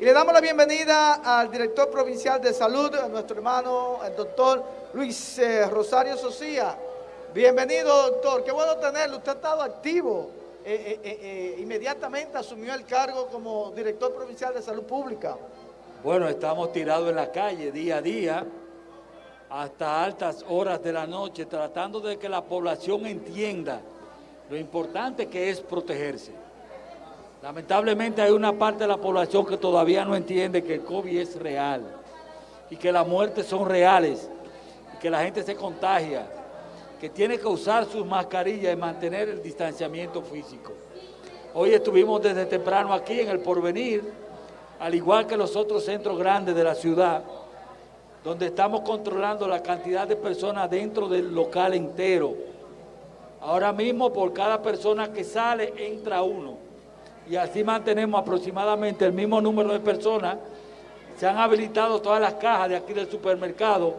Y le damos la bienvenida al director provincial de salud, a nuestro hermano, el doctor Luis eh, Rosario Socía. Bienvenido, doctor. Qué bueno tenerlo. Usted ha estado activo. Eh, eh, inmediatamente asumió el cargo como director provincial de salud pública. Bueno, estamos tirados en la calle día a día, hasta altas horas de la noche, tratando de que la población entienda lo importante que es protegerse. Lamentablemente hay una parte de la población que todavía no entiende que el COVID es real y que las muertes son reales y que la gente se contagia, que tiene que usar sus mascarillas y mantener el distanciamiento físico. Hoy estuvimos desde temprano aquí en el Porvenir, al igual que los otros centros grandes de la ciudad, donde estamos controlando la cantidad de personas dentro del local entero. Ahora mismo por cada persona que sale entra uno y así mantenemos aproximadamente el mismo número de personas. Se han habilitado todas las cajas de aquí del supermercado.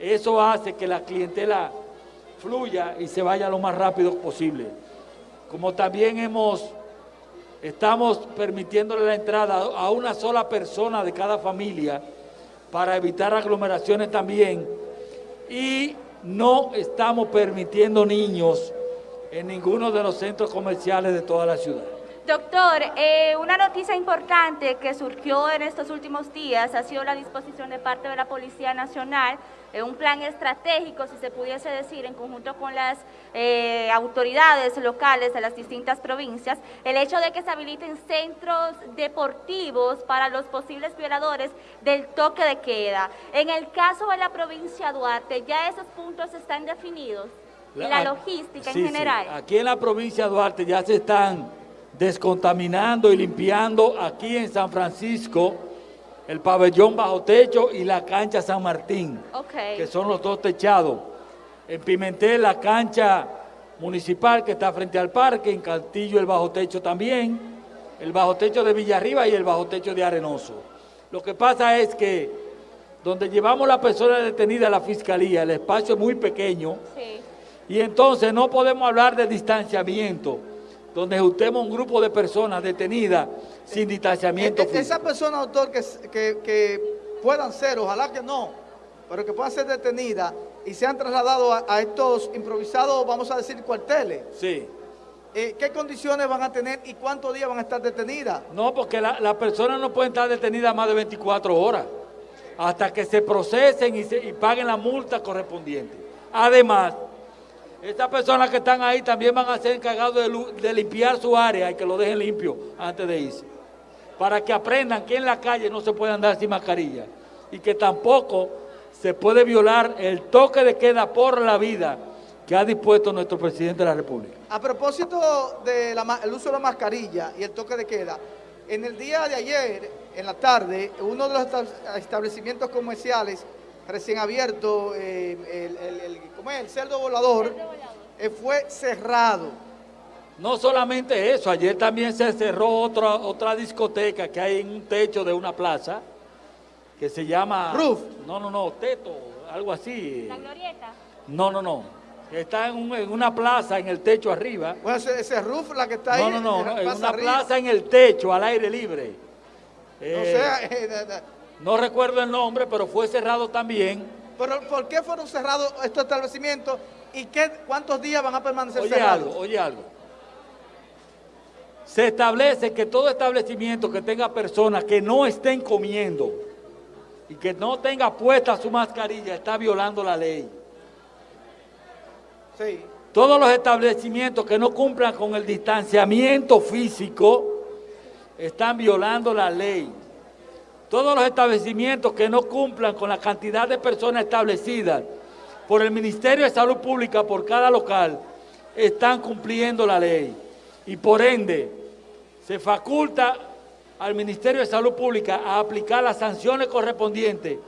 Eso hace que la clientela fluya y se vaya lo más rápido posible. Como también hemos, estamos permitiéndole la entrada a una sola persona de cada familia para evitar aglomeraciones también. Y no estamos permitiendo niños en ninguno de los centros comerciales de toda la ciudad. Doctor, eh, una noticia importante que surgió en estos últimos días ha sido la disposición de parte de la Policía Nacional en un plan estratégico, si se pudiese decir, en conjunto con las eh, autoridades locales de las distintas provincias, el hecho de que se habiliten centros deportivos para los posibles violadores del toque de queda. En el caso de la provincia de Duarte, ¿ya esos puntos están definidos? La, la logística en general. Aquí en la provincia de Duarte ya se están descontaminando y limpiando aquí en San Francisco el pabellón bajo techo y la cancha San Martín, que son los dos techados. En Pimentel la cancha municipal que está frente al parque, en Cantillo el bajo techo también, el bajo techo de Villarriba y el bajo techo de Arenoso. Lo que pasa es que donde llevamos la persona detenida a la fiscalía, el espacio es muy pequeño, y entonces no podemos hablar de distanciamiento, donde juntemos un grupo de personas detenidas sin distanciamiento físico. Esas personas, doctor, que, que, puedan ser, ojalá que no, pero que puedan ser detenidas y se han trasladado a, estos improvisados, vamos a decir, cuarteles. Sí. Eh, ¿Qué condiciones van a tener y cuántos días van a estar detenidas? No, porque las la personas no pueden estar detenidas más de 24 horas, hasta que se procesen y, se, y paguen la multa correspondiente. Además, estas personas que están ahí también van a ser encargados de, limpiar su área y que lo dejen limpio antes de irse. Para que aprendan que en la calle no se puede andar sin mascarilla y que tampoco se puede violar el toque de queda por la vida que ha dispuesto nuestro presidente de la República. A propósito del uso de la mascarilla y el toque de queda, en el día de ayer, en la tarde, uno de los establecimientos comerciales recién abierto, eh, el, ¿cómo es? el cerdo volador, eh, fue cerrado. No solamente eso, ayer también se cerró otra, otra discoteca que hay en un techo de una plaza, que se llama... Roof. No, no, no, Teto, algo así. ¿La Glorieta? No, no, no. Está en, una plaza en el techo arriba. Bueno, ese, roof la que está ahí. No, no, no, en una plaza en el techo, al aire libre. o sea, no recuerdo el nombre, pero fue cerrado también. ¿Pero por qué fueron cerrados estos establecimientos y qué, cuántos días van a permanecer oye cerrados? Algo, oye algo. Se establece que todo establecimiento que tenga personas que no estén comiendo y que no tenga puesta su mascarilla está violando la ley. Sí. Todos los establecimientos que no cumplan con el distanciamiento físico están violando la ley. Todos los establecimientos que no cumplan con la cantidad de personas establecidas por el Ministerio de Salud Pública por cada local están cumpliendo la ley. Y por ende, se faculta al Ministerio de Salud Pública a aplicar las sanciones correspondientes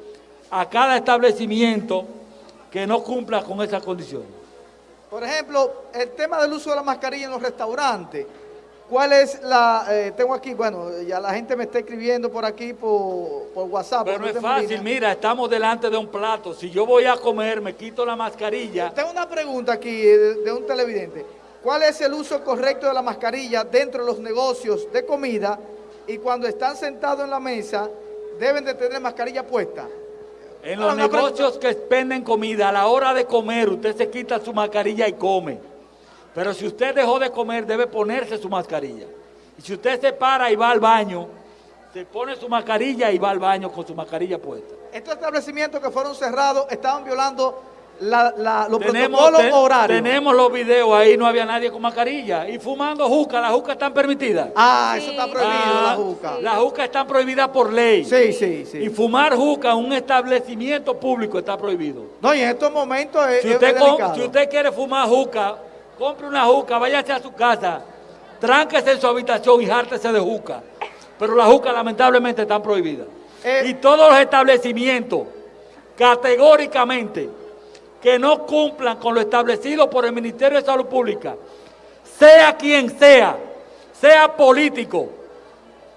a cada establecimiento que no cumpla con esas condiciones. Por ejemplo, el tema del uso de la mascarilla en los restaurantes. ¿Cuál es la...? Eh, tengo aquí, bueno, ya la gente me está escribiendo por aquí por, WhatsApp. Pero no es fácil, mira, estamos delante de un plato. Si yo voy a comer, me quito la mascarilla. Tengo una pregunta aquí de, un televidente. ¿Cuál es el uso correcto de la mascarilla dentro de los negocios de comida y cuando están sentados en la mesa deben de tener mascarilla puesta. En Ahora, los negocios que venden comida, a la hora de comer, usted se quita su mascarilla y come. Pero si usted dejó de comer, debe ponerse su mascarilla. Y si usted se para y va al baño, se pone su mascarilla y va al baño con su mascarilla puesta. Estos establecimientos que fueron cerrados estaban violando la- la- los Tenemos, protocolos te- horarios. tenemos los videos, ahí no había nadie con mascarilla. Y fumando juca, las jucas están permitidas. Ah, eso está prohibido, Ah, la juca. Las jucas están prohibidas por ley. Sí, sí, Y sí. fumar juca en un establecimiento público está prohibido. No, y en estos momentos es, Si usted, delicado. si usted quiere fumar juca, compre una juca, váyase a su casa, tránquese en su habitación y jártese de juca. Pero las jucas lamentablemente están prohibidas. Eh. y todos los establecimientos, categóricamente, que no cumplan con lo establecido por el Ministerio de Salud Pública, sea quien sea, sea político,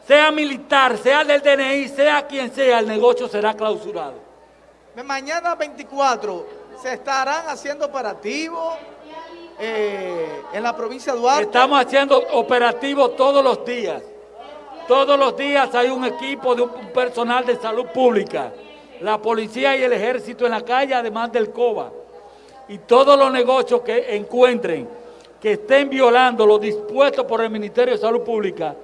sea militar, sea del DNI, sea quien sea, el negocio será clausurado. Mañana 24 se estarán haciendo operativos eh, en la provincia de Duarte. Estamos haciendo operativos todos los días. Todos los días hay un equipo de un personal de salud pública, la policía y el ejército en la calle, además del COBA. Y todos los negocios que encuentren que estén violando lo dispuesto por el Ministerio de Salud Pública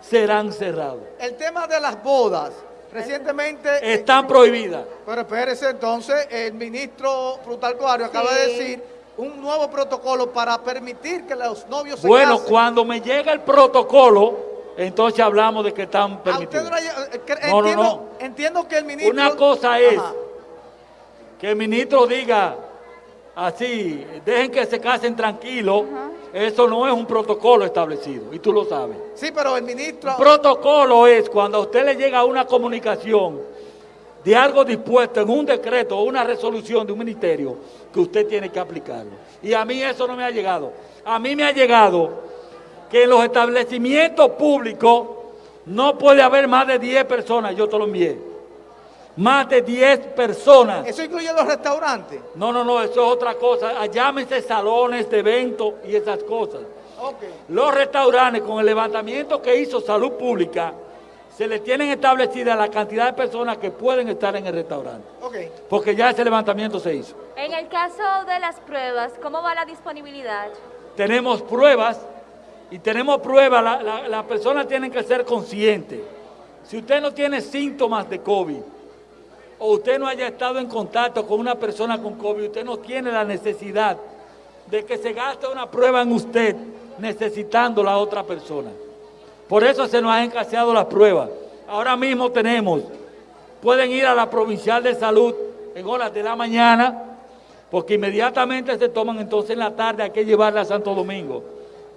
serán cerrados. El tema de las bodas. Recientemente... Están prohibidas. Pero espérese, entonces, el ministro Plutarco Ario acaba de decir un nuevo protocolo para permitir que los novios se Bueno, casen. cuando me llega el protocolo, entonces hablamos de que están A usted permitidos. no eh, que- No, no, entiendo, no. entiendo que el ministro... Una cosa es Ajá. que el ministro diga así, dejen que se casen tranquilos, eso no es un protocolo establecido, y tú lo sabes. Sí, pero el ministro... Un protocolo es cuando a usted le llega una comunicación de algo dispuesto en un decreto o una resolución de un ministerio, que usted tiene que aplicarlo. Y a mí eso no me ha llegado. A mí me ha llegado que en los establecimientos públicos no puede haber más de 10 personas, yo te lo envié. Más de 10 personas. Eso incluye los restaurantes. No, no, no, eso es otra cosa. Ah, Llámense salones de eventos y esas cosas. Los restaurantes, con el levantamiento que hizo Salud Pública, se le tienen establecida la cantidad de personas que pueden estar en el restaurante. Porque ya ese levantamiento se hizo. En el caso de las pruebas, ¿cómo va la disponibilidad? Tenemos pruebas y tenemos pruebas. La, la, la persona tiene que ser consciente. Si usted no tiene síntomas de COVID o usted no haya estado en contacto con una persona con COVID, usted no tiene la necesidad de que se gaste una prueba en usted necesitando la otra persona. Por eso se nos han escaseado las pruebas. Ahora mismo tenemos, pueden ir a la provincial de salud en horas de la mañana, porque inmediatamente se toman entonces en la tarde, hay que llevarla a Santo Domingo.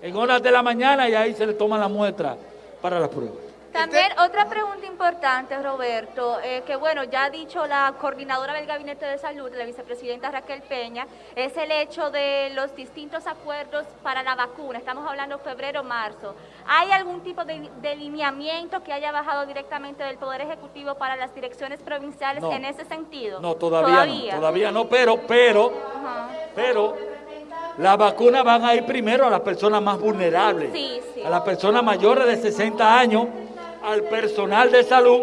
En horas de la mañana y ahí se le toma la muestra para las pruebas. También otra pregunta importante, Roberto, eh, que bueno, ya ha dicho la coordinadora del Gabinete de Salud, la vicepresidenta Raquel Peña, es el hecho de los distintos acuerdos para la vacuna. Estamos hablando febrero, marzo. ¿Hay algún tipo de delineamiento que haya bajado directamente del Poder Ejecutivo para las direcciones provinciales No. en ese sentido? No, todavía, no, todavía no, pero, pero, Ajá. pero, las vacunas van a ir primero a las personas más vulnerables, Sí, sí. a las personas mayores de 60 años, al personal de salud,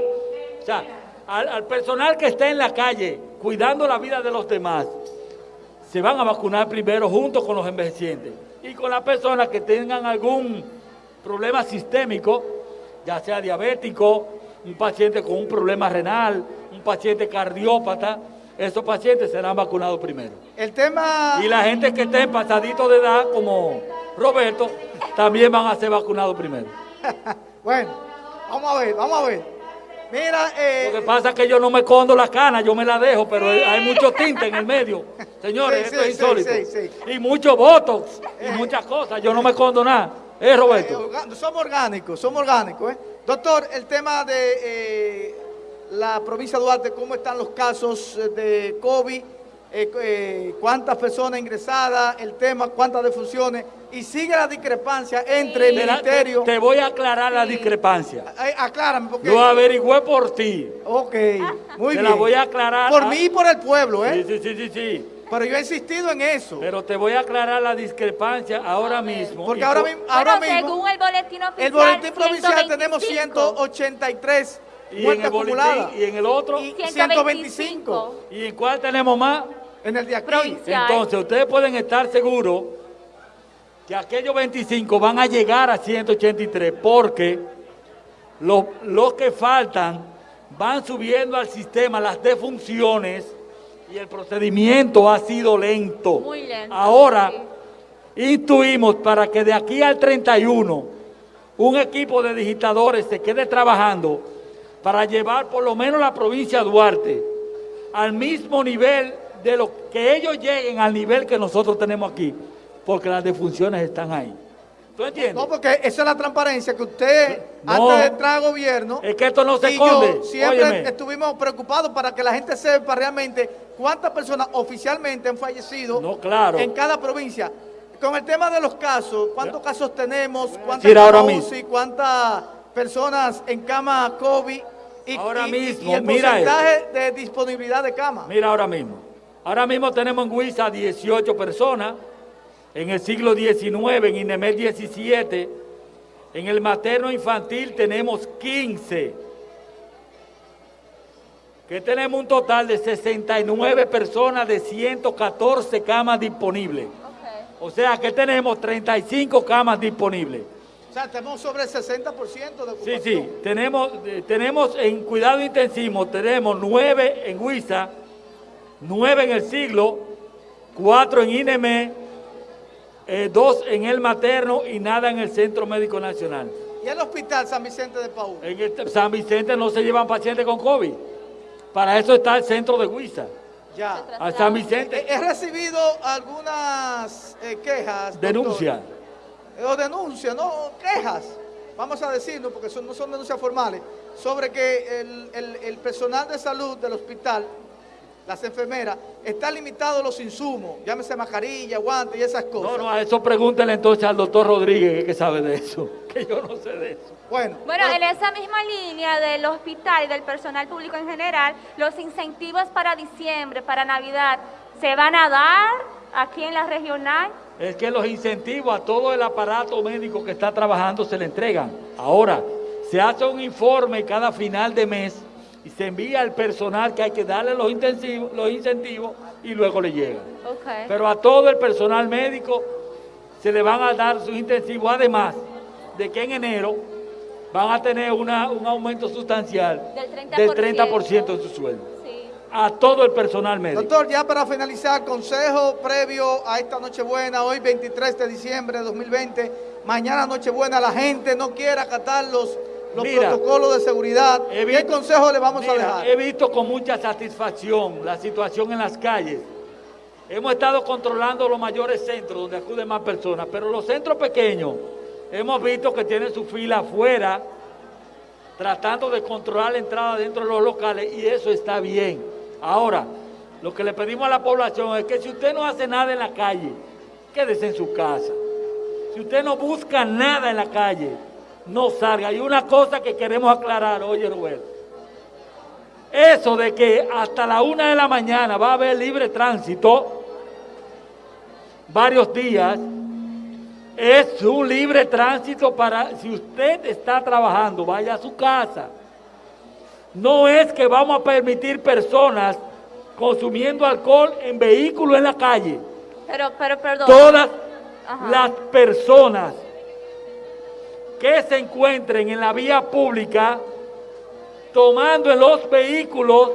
o sea, al, al personal que está en la calle cuidando la vida de los demás, se van a vacunar primero junto con los envejecientes y con las personas que tengan algún problema sistémico, ya sea diabético, un paciente con un problema renal, un paciente cardiópata, esos pacientes serán vacunados primero. El tema... Y la gente que esté pasadito de edad, como Roberto, también van a ser vacunados primero. Bueno, vamos a ver, vamos a ver. Mira, eh, Lo que pasa es que yo no me condo la cana, yo me la dejo, pero hay mucho tinte en el medio. Señores, Sí, esto sí, es insólito. sí. Y mucho botox y muchas cosas. Yo no me condo nada. ¿Eh, eh, Roberto? orga- somos orgánicos, somos orgánicos. ¿eh? Doctor, el tema de eh, la provincia de Duarte, ¿cómo están los casos eh, de COVID? Eh, eh, ¿Cuántas personas ingresadas? El tema, ¿cuántas defunciones? Y sigue la discrepancia entre el Te, la- ministerio... te- te voy a aclarar la discrepancia. Eh, aclárame, porque... Lo averigüé por ti. Ok, muy Te bien. la voy a aclarar. Por Ah, mí y por el pueblo, ¿eh? Sí, sí, sí, sí, sí. Pero yo he insistido en eso. Pero te voy a aclarar la discrepancia ahora mismo. Porque ahora mismo, ahora bueno, mismo según el boletín oficial, el boletín provincial tenemos 125. 183 y en muertes el boletín acumuladas. y en el otro. Y- 125. ¿Y en cuál tenemos más? En el de aquí. Provincial. Entonces, ustedes pueden estar seguros que aquellos 25 van a llegar a 183 porque los, los que faltan van subiendo al sistema las defunciones y el procedimiento ha sido lento. Muy lento, Ahora, sí. intuimos para que de aquí al 31 un equipo de digitadores se quede trabajando para llevar por lo menos la provincia de Duarte al mismo nivel de lo que ellos lleguen al nivel que nosotros tenemos aquí, porque las defunciones están ahí. ¿Tú entiendes? No, porque esa es la transparencia que usted, No. antes de entrar al gobierno, Es que esto no se esconde. yo siempre Óyeme. estuvimos preocupados para que la gente sepa realmente cuántas personas oficialmente han fallecido No, claro. en cada provincia. Con el tema de los casos, ¿cuántos casos tenemos? ¿Cuántas ahora. UCI? ¿Cuántas personas en cama COVID? Y, Ahora y- mismo, y el mira porcentaje de disponibilidad de camas. Mira ahora mismo. Ahora mismo tenemos en Huiza 18 personas, en el siglo XIX, en Inemel 17, en el materno infantil tenemos 15. Que tenemos un total de 69 personas de 114 camas disponibles. O sea que tenemos 35 camas disponibles. O sea, tenemos sobre el 60% de ocupación. Sí, sí, tenemos, eh, tenemos en cuidado intensivo, tenemos nueve en Huiza, nueve en el siglo, cuatro en INEME, eh, dos en el materno y nada en el Centro Médico Nacional. Y el hospital San Vicente de Paúl. En el San Vicente no se llevan pacientes con COVID. Para eso está el centro de Huiza. Ya. A San He, Vicente, he recibido algunas eh, quejas. doctor. denuncia. Eh, O denuncias, no, quejas, vamos a decirlo, porque son, no son denuncias formales, sobre que el, el- el personal de salud del hospital, las enfermeras, está limitado los insumos, llámese mascarilla, guantes y esas cosas. No, no, a eso pregúntele entonces al doctor Rodríguez, que sabe de eso, que yo no sé de eso. Bueno, Bueno, pero- en esa misma línea del hospital y del personal público en general, los incentivos para diciembre, para Navidad, ¿se van a dar aquí en la regional? Es que los incentivos a todo el aparato médico que está trabajando se le entregan. Ahora, se hace un informe cada final de mes y se envía al personal que hay que darle los, intensivos, los incentivos y luego le llegan. Ok. Pero a todo el personal médico se le van a dar sus intensivos, además de que en enero van a tener una- un aumento sustancial Del 30%. del 30% de su sueldo. Sí. A todo el personal médico. doctor, ya para finalizar, consejo previo a esta Nochebuena, hoy 23 de diciembre de 2020, mañana Nochebuena, la gente no quiere acatar los, los Mira, protocolos de seguridad. he ¿Qué visto- consejo le vamos a dejar? He visto con mucha satisfacción la situación en las calles. Hemos estado controlando los mayores centros donde acuden más personas, pero los centros pequeños hemos visto que tienen su fila afuera, tratando de controlar la entrada dentro de los locales y eso está bien. Ahora, lo que le pedimos a la población es que si usted no hace nada en la calle, quédese en su casa. Si usted no busca nada en la calle, no salga. Y una cosa que queremos aclarar, oye Roberto, eso de que hasta la una de la mañana va a haber libre tránsito, varios días, es un libre tránsito para, si usted está trabajando, vaya a su casa. No es que vamos a permitir personas consumiendo alcohol en vehículos en la calle. Pero, pero, perdón. Todas Ajá. las personas que se encuentren en la vía pública tomando en los vehículos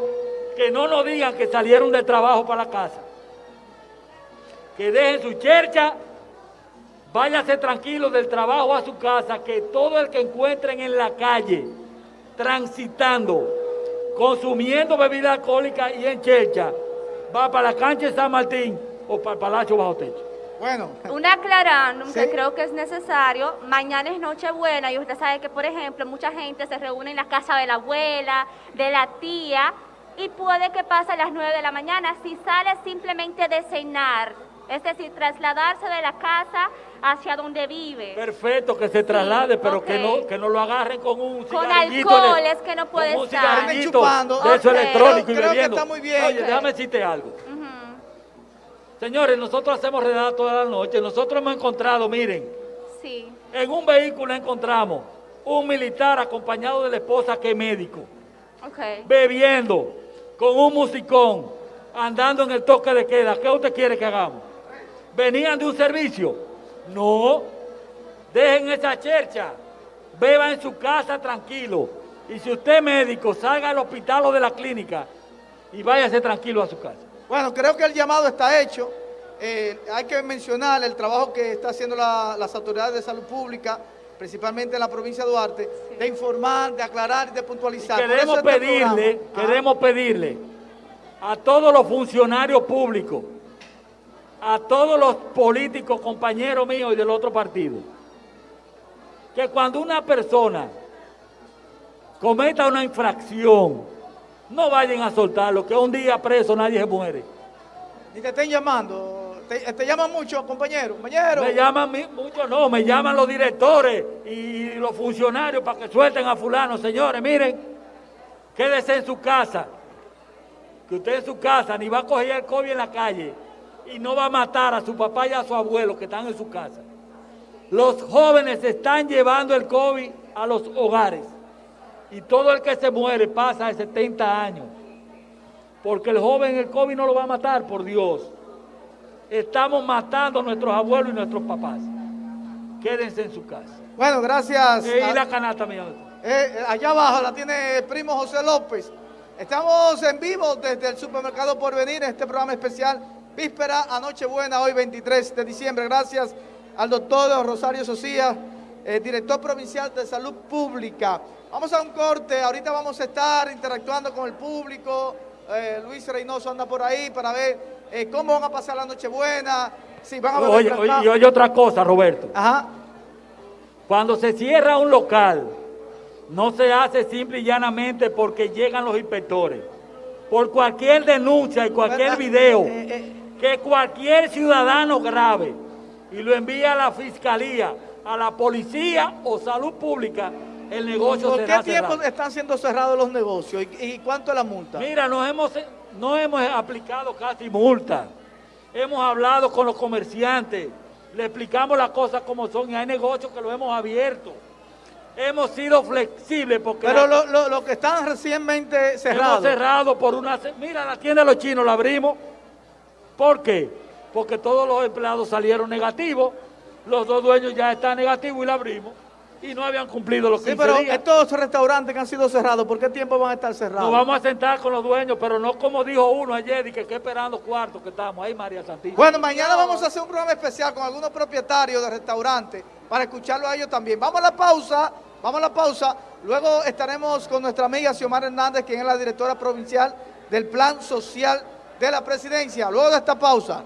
que no nos digan que salieron de trabajo para casa. Que dejen su chercha, váyase tranquilo del trabajo a su casa, que todo el que encuentren en la calle, transitando, consumiendo bebida alcohólica y en chercha, va para la cancha de San Martín o para el Palacio Bajo Techo. Bueno, Un aclarándum que creo que es necesario. Mañana es Nochebuena y usted sabe que, por ejemplo, mucha gente se reúne en la casa de la abuela, de la tía, y puede que pase a las 9 de la mañana. Si sale simplemente de cenar, es decir, trasladarse de la casa hacia donde vive. Perfecto, que se traslade, pero que, no, que no lo agarren con un Con alcohol es que no puede con un estar. cigarrillito Chupando. de eso electrónico Creo- y creo que bebiendo. está muy bien. Oye, Ok. déjame decirte algo. Ujú. Señores, nosotros hacemos redada toda la noche. Nosotros hemos encontrado, miren, Sí. en un vehículo encontramos un militar acompañado de la esposa que es médico, bebiendo, con un musicón, andando en el toque de queda. ¿Qué usted quiere que hagamos? ¿Venían de un servicio? No. Dejen esa chercha. Beba en su casa tranquilo. Y si usted es médico, salga al hospital o de la clínica y váyase tranquilo a su casa. Bueno, creo que el llamado está hecho. Eh, hay que mencionar el trabajo que está haciendo la- las autoridades de salud pública, principalmente en la provincia de Duarte, de informar, de aclarar y de puntualizar. Por Queremos este pedirle, queremos pedirle a todos los funcionarios públicos, a todos los políticos, compañeros míos y del otro partido, que cuando una persona cometa una infracción, no vayan a soltarlo, que un día preso nadie se muere. Y te estén llamando. Te, te llaman mucho, compañero. Compañero. Me llaman muchos, no, me llaman los directores y los funcionarios para que suelten a fulano. Señores, miren, quédese en su casa, que usted en su casa ni va a coger el COVID en la calle y no va a matar a su papá y a su abuelo que están en su casa. Los jóvenes están llevando el COVID a los hogares y todo el que se muere pasa de 70 años. Porque el joven el COVID no lo va a matar, por Dios. Estamos matando a nuestros abuelos y nuestros papás. Quédense en su casa. Bueno, gracias. Eh, a- y la canasta mía. Eh, eh, allá abajo la tiene el primo José López. Estamos en vivo desde el supermercado Porvenir en este programa especial Víspera a Nochebuena, hoy 23 de diciembre. Gracias al doctor Rosario Socía, eh, director provincial de salud pública. Vamos a un corte, ahorita vamos a estar interactuando con el público. Eh, Luis Reynoso anda por ahí para ver eh, cómo van a pasar la Nochebuena, si van a Oye, oye, y oye otra cosa, Roberto. Ajá. Cuando se cierra un local, no se hace simple y llanamente porque llegan los inspectores. Por cualquier denuncia y cualquier ¿Verdad? video eh. que cualquier ciudadano grave y lo envía a la fiscalía, a la policía o salud pública, el negocio ¿Por será qué tiempo cerrado. están siendo cerrados los negocios y, y cuánto es la multa? Mira, nos hemos, no hemos aplicado casi multa. Hemos hablado con los comerciantes, le explicamos las cosas como son y hay negocios que lo hemos abierto. Hemos sido flexibles porque Pero la- lo, lo- lo que están recientemente hemos cerrados. cerrado por una... Mira, la tienda de los chinos la abrimos. ¿Por qué? Porque todos los empleados salieron negativos, los dos dueños ya están negativos y la abrimos. Y no habían cumplido los 15 Sí, pero días. estos restaurantes que han sido cerrados, ¿por qué tiempo van a estar cerrados? Nos vamos a sentar con los dueños, pero no como dijo uno ayer, y que, que esperando cuartos que estamos. Ahí, María Santísima. Bueno, mañana vamos a hacer un programa especial con algunos propietarios de restaurantes para escucharlo a ellos también. Vamos a la pausa, vamos a la pausa. Luego estaremos con nuestra amiga Xiomara Hernández, quien es la directora provincial del Plan Social de la Presidencia. Luego de esta pausa.